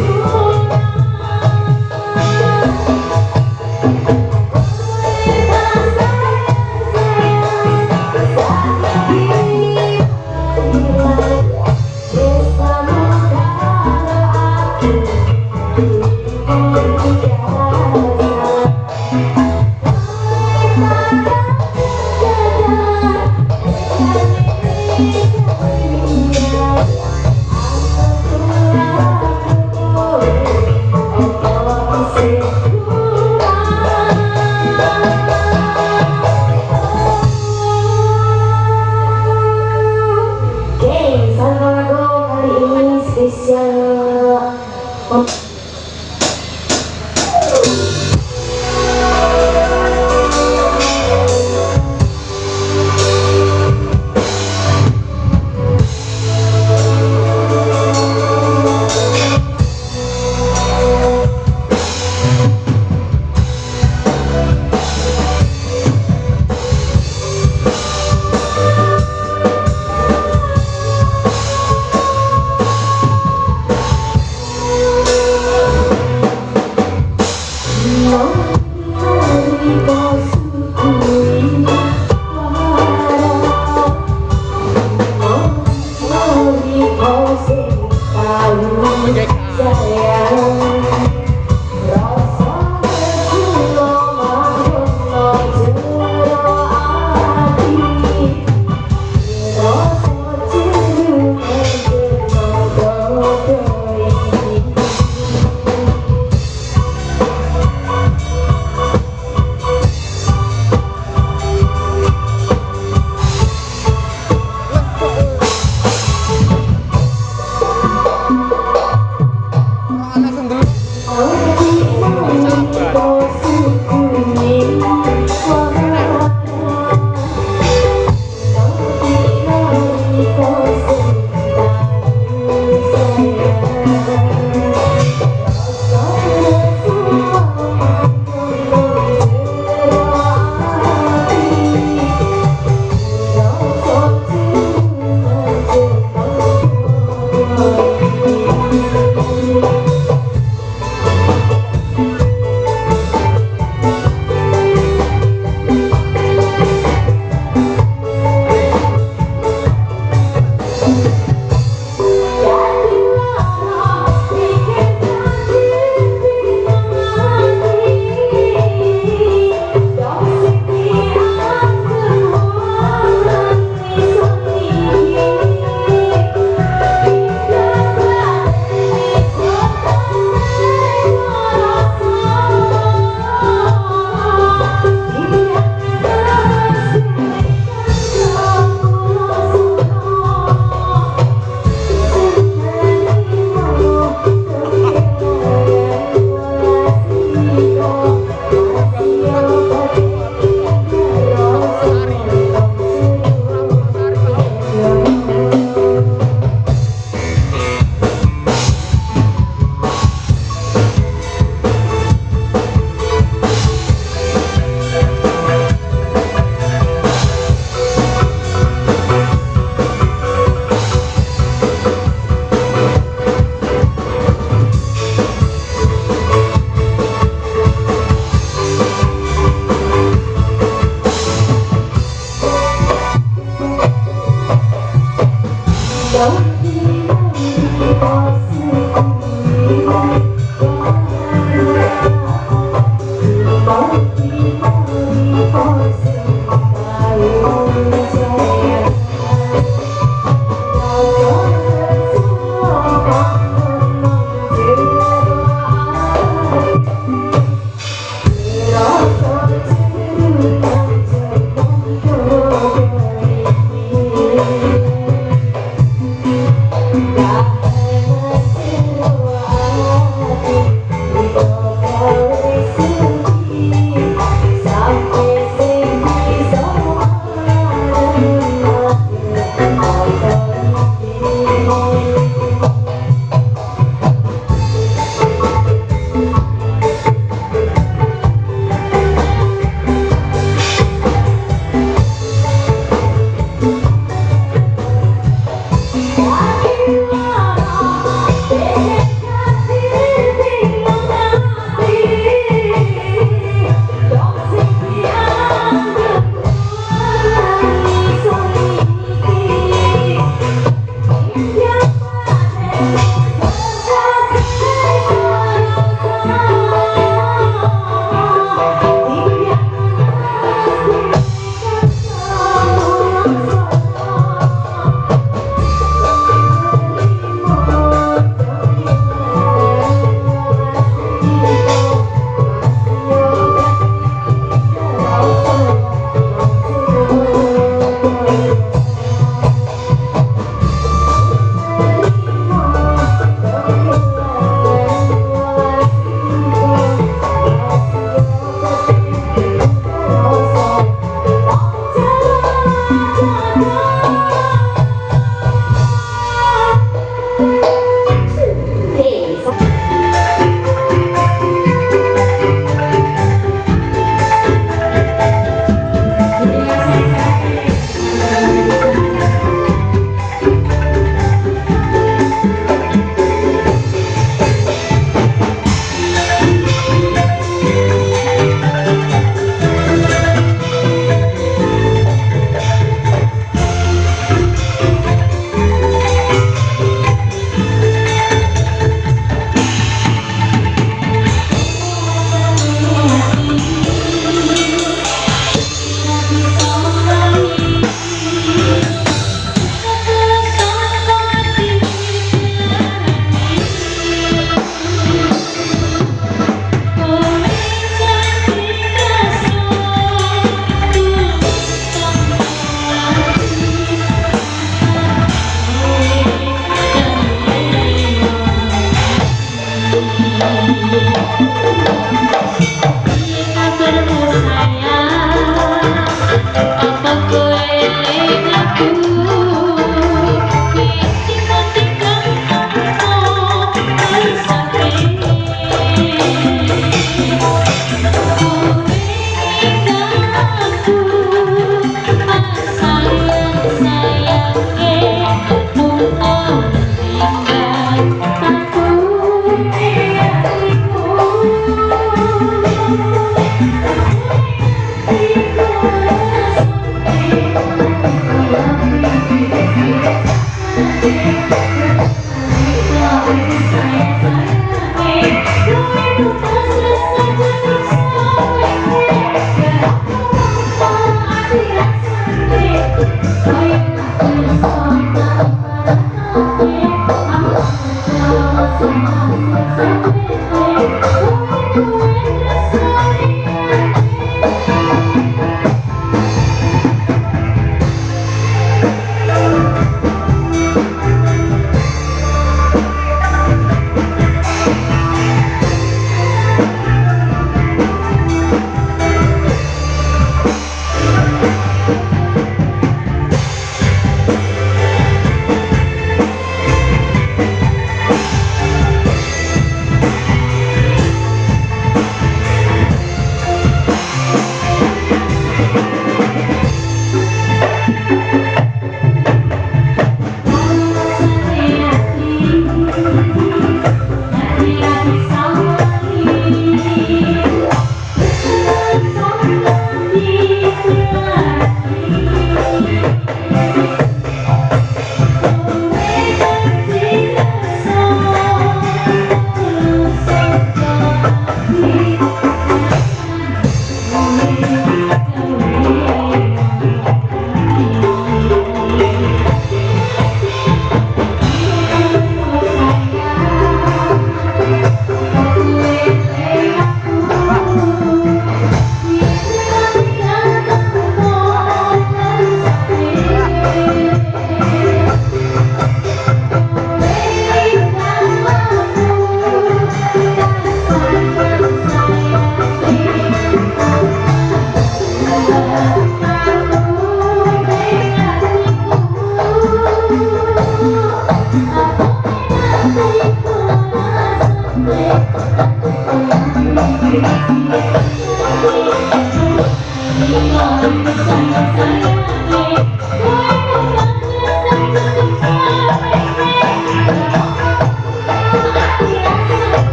Oh,